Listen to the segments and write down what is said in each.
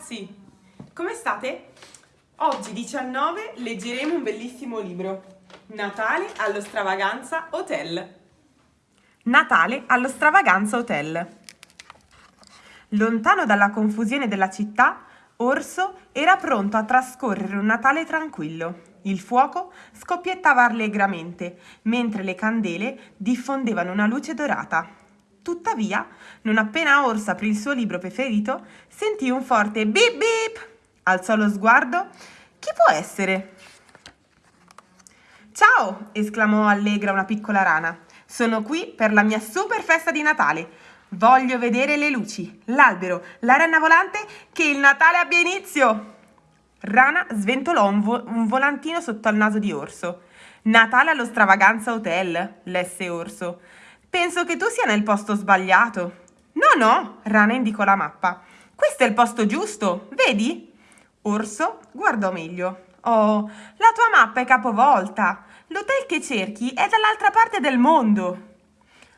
ragazzi, come state? Oggi 19 leggeremo un bellissimo libro, Natale allo Stravaganza Hotel. Natale allo Stravaganza Hotel. Lontano dalla confusione della città, Orso era pronto a trascorrere un Natale tranquillo. Il fuoco scoppiettava allegramente, mentre le candele diffondevano una luce dorata. Tuttavia, non appena Orso aprì il suo libro preferito, sentì un forte bip bip. Alzò lo sguardo. Chi può essere? Ciao! esclamò allegra una piccola rana. Sono qui per la mia super festa di Natale. Voglio vedere le luci, l'albero, la renna volante, che il Natale abbia inizio! Rana sventolò un, vo un volantino sotto al naso di Orso. Natale allo Stravaganza Hotel, lesse Orso. Penso che tu sia nel posto sbagliato. No, no, Rana indicò la mappa. Questo è il posto giusto, vedi? Orso guardò meglio. Oh, la tua mappa è capovolta. L'hotel che cerchi è dall'altra parte del mondo.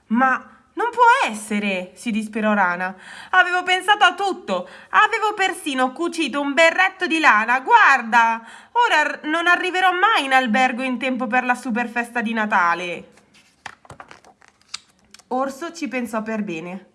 Ma non può essere, si disperò Rana. Avevo pensato a tutto. Avevo persino cucito un berretto di lana. Guarda, ora non arriverò mai in albergo in tempo per la super festa di Natale. Orso ci pensò per bene.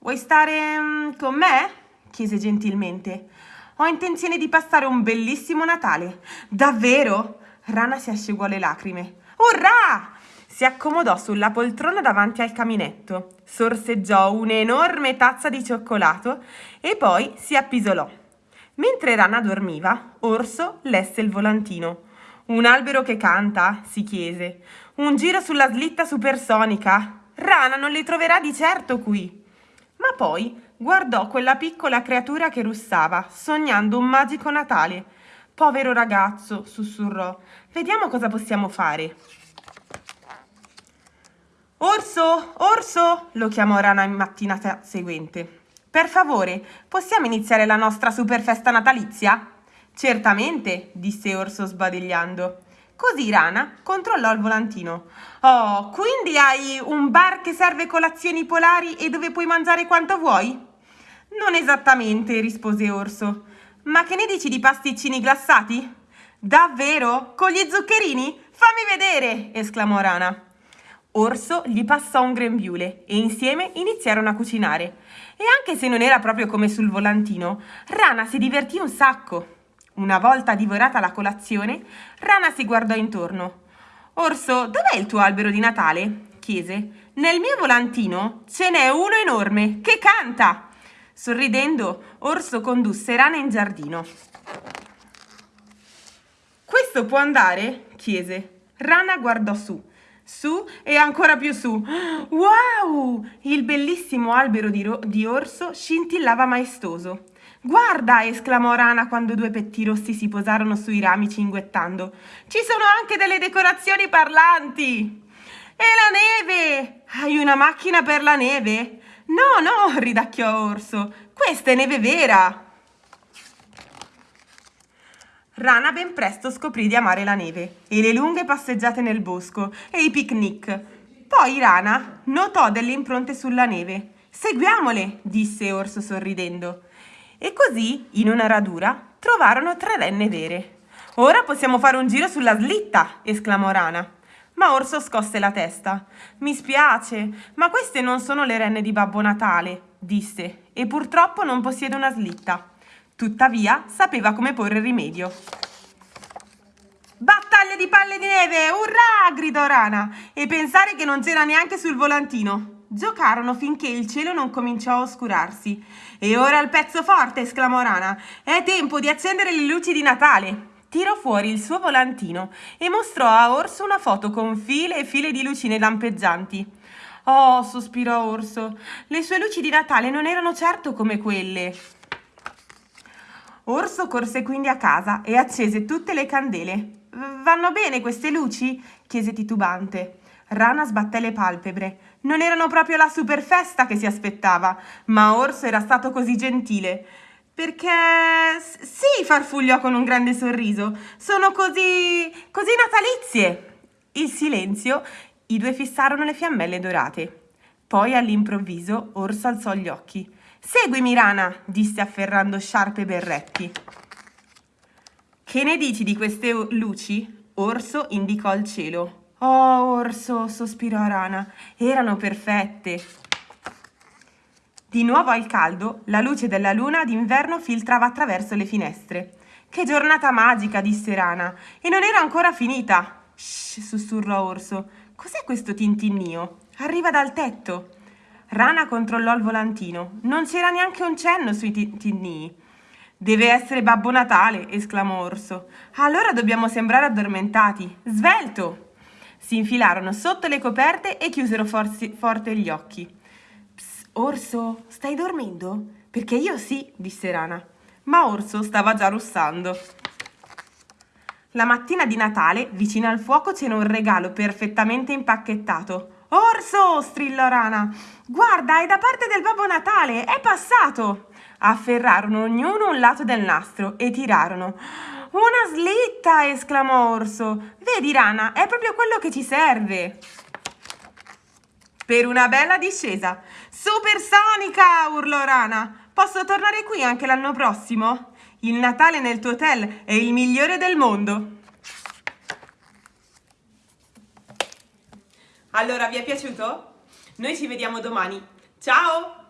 Vuoi stare mm, con me? chiese gentilmente. Ho intenzione di passare un bellissimo Natale. Davvero? Rana si asciugò le lacrime. Urrà! Si accomodò sulla poltrona davanti al caminetto, sorseggiò un'enorme tazza di cioccolato e poi si appisolò. Mentre Rana dormiva, Orso lesse il volantino. Un albero che canta? si chiese. Un giro sulla slitta supersonica? Rana non li troverà di certo qui. Ma poi guardò quella piccola creatura che russava, sognando un magico Natale. Povero ragazzo, sussurrò. Vediamo cosa possiamo fare. Orso, orso, lo chiamò Rana in mattinata seguente. Per favore, possiamo iniziare la nostra super festa natalizia? Certamente, disse Orso sbadigliando. Così Rana controllò il volantino. Oh, quindi hai un bar che serve colazioni polari e dove puoi mangiare quanto vuoi? Non esattamente, rispose Orso. Ma che ne dici di pasticcini glassati? Davvero? Con gli zuccherini? Fammi vedere! esclamò Rana. Orso gli passò un grembiule e insieme iniziarono a cucinare. E anche se non era proprio come sul volantino, Rana si divertì un sacco. Una volta divorata la colazione, Rana si guardò intorno. Orso, dov'è il tuo albero di Natale? chiese. Nel mio volantino ce n'è uno enorme che canta. Sorridendo, Orso condusse Rana in giardino. Questo può andare? chiese. Rana guardò su. Su e ancora più su. Wow! Il bellissimo albero di, di orso scintillava maestoso. Guarda! esclamò Rana quando due petti rossi si posarono sui rami cinguettando. Ci sono anche delle decorazioni parlanti! E la neve! Hai una macchina per la neve? No, no, ridacchiò Orso. Questa è neve vera! Rana ben presto scoprì di amare la neve e le lunghe passeggiate nel bosco e i picnic. Poi Rana notò delle impronte sulla neve. Seguiamole, disse Orso sorridendo. E così, in una radura, trovarono tre renne vere. Ora possiamo fare un giro sulla slitta, esclamò Rana. Ma Orso scosse la testa. Mi spiace, ma queste non sono le renne di Babbo Natale, disse, e purtroppo non possiede una slitta. Tuttavia, sapeva come porre rimedio. Battaglia di palle di neve! Urrà! gridò Rana. E pensare che non c'era neanche sul volantino. Giocarono finché il cielo non cominciò a oscurarsi. E ora il pezzo forte, esclamò Rana. È tempo di accendere le luci di Natale. Tirò fuori il suo volantino e mostrò a Orso una foto con file e file di lucine lampeggianti. Oh, sospirò Orso, le sue luci di Natale non erano certo come quelle. Orso corse quindi a casa e accese tutte le candele. Vanno bene queste luci? chiese titubante. Rana sbatté le palpebre. Non erano proprio la super festa che si aspettava, ma Orso era stato così gentile. Perché sì, farfugliò con un grande sorriso. Sono così. così natalizie. Il silenzio, i due fissarono le fiammelle dorate. Poi all'improvviso Orso alzò gli occhi. Seguimi, Rana, disse afferrando sciarpe e berretti. Che ne dici di queste luci? Orso indicò il cielo. Oh, Orso, sospirò Rana, erano perfette. Di nuovo al caldo, la luce della luna d'inverno filtrava attraverso le finestre. Che giornata magica, disse Rana, e non era ancora finita. Shh, sussurrò Orso. Cos'è questo tintinnio? Arriva dal tetto. Rana controllò il volantino. Non c'era neanche un cenno sui tintinnii. Deve essere Babbo Natale, esclamò Orso. Allora dobbiamo sembrare addormentati. Svelto! Si infilarono sotto le coperte e chiusero forzi, forte gli occhi. Orso, stai dormendo? Perché io sì, disse Rana. Ma Orso stava già russando. La mattina di Natale, vicino al fuoco, c'era un regalo perfettamente impacchettato. Orso! strillò Rana. Guarda, è da parte del Babbo Natale, è passato! Afferrarono ognuno un lato del nastro e tirarono. Una slitta! esclamò Orso. Vedi, Rana, è proprio quello che ci serve per una bella discesa. Supersonica! urlò Rana. Posso tornare qui anche l'anno prossimo? Il Natale nel tuo hotel è il migliore del mondo. Allora, vi è piaciuto? Noi ci vediamo domani. Ciao!